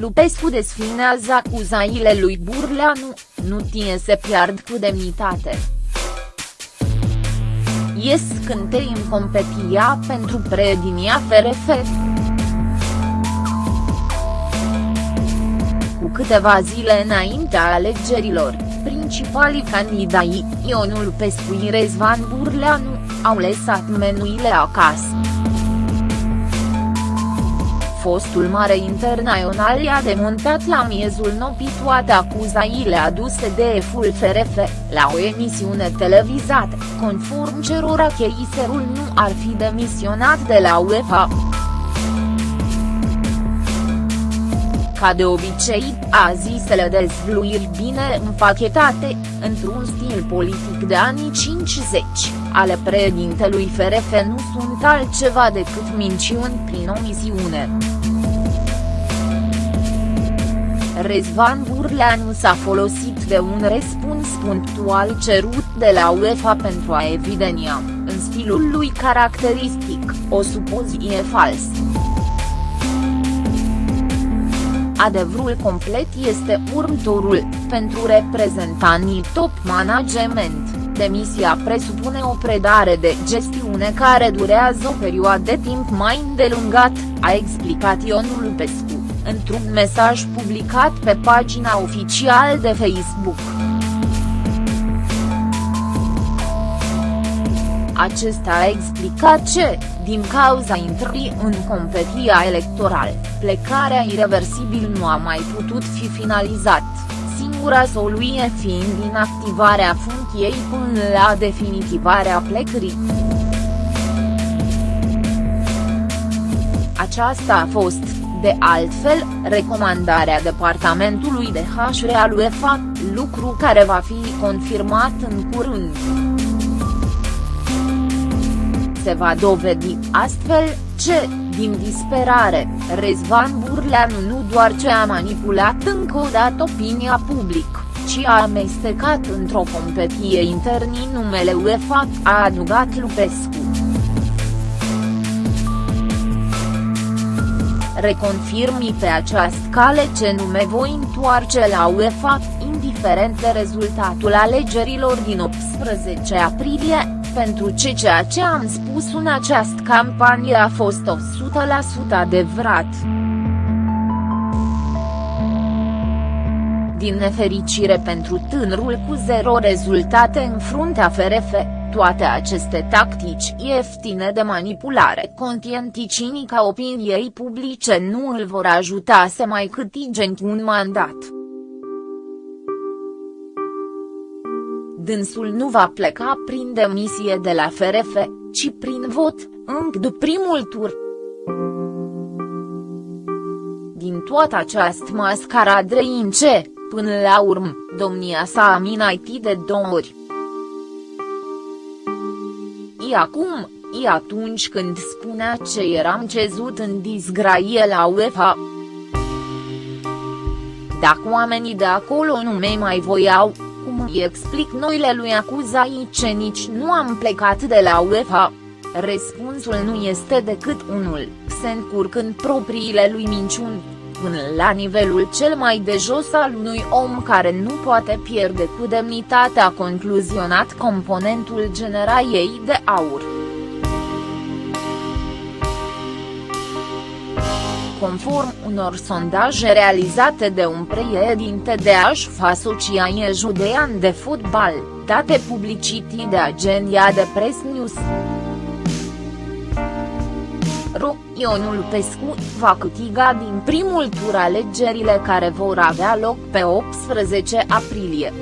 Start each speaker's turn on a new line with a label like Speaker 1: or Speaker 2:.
Speaker 1: Lupescu desfinează acuzaile lui Burleanu, nu tine se pierd cu demnitate. Ies scântei în competia pentru preedinia FRF. Cu câteva zile înaintea alegerilor, principalii candidai, Ionul Pescu și Rezvan Burleanu, au lăsat menuile acasă. Fostul mare internațional i-a demontat la miezul nopii toate acuzaile aduse de EFUL FRF, la o emisiune televizată, conform cerora cheiserul nu ar fi demisionat de la UEFA. Ca de obicei, a zisele dezvluiri bine împachetate, într-un stil politic de anii 50, ale președintelui FRF nu sunt altceva decât minciuni prin omisiune. Rezvan Burleanu s-a folosit de un răspuns punctual cerut de la UEFA pentru a evidenia, în stilul lui caracteristic, o supoziție falsă. Adevărul complet este următorul, pentru reprezentanii top management, demisia presupune o predare de gestiune care durează o perioadă de timp mai îndelungat, a explicat Ionul Pescu, într-un mesaj publicat pe pagina oficială de Facebook. Acesta a explicat ce, din cauza intrării în competia electorală, plecarea irreversibil nu a mai putut fi finalizat, singura soluție fiind inactivarea funcției până la definitivarea plecării. Aceasta a fost, de altfel, recomandarea departamentului de HR al UEFA, lucru care va fi confirmat în curând se va dovedi, astfel, ce, din disperare, Rezvan Burleanu nu doar ce a manipulat încă o dată opinia publică, ci a amestecat într-o competie interni numele UEFA, a adugat Lupescu. Reconfirmi pe această cale ce nume voi întoarce la UEFA, indiferent de rezultatul alegerilor din 18 aprilie, pentru ce ceea ce am spus în această campanie a fost 100% adevărat. Din nefericire pentru tânărul cu zero rezultate în fruntea FRF, toate aceste tactici ieftine de manipulare contienticinica opiniei publice nu îl vor ajuta să mai câtige un mandat. dânsul nu va pleca prin demisie de la FRF, ci prin vot, încă după primul tur. Din toată această mascaradă ce, până la urmă, domnia sa a minaitit de două ori. E acum, e atunci când spunea ce eram cezut în disgraie la UEFA. Dacă oamenii de acolo nu me mai voiau, cum îi explic noile lui acuzai ce nici nu am plecat de la UEFA? Răspunsul nu este decât unul, se încurcând propriile lui minciuni, până la nivelul cel mai de jos al unui om care nu poate pierde cu demnitate a concluzionat componentul generaiei de aur. conform unor sondaje realizate de un președinte de AșF Asociație Judean de Fotbal, date publicity de agenția de Press News. Ro, Ionul Pescu, va câtiga din primul tur alegerile care vor avea loc pe 18 aprilie.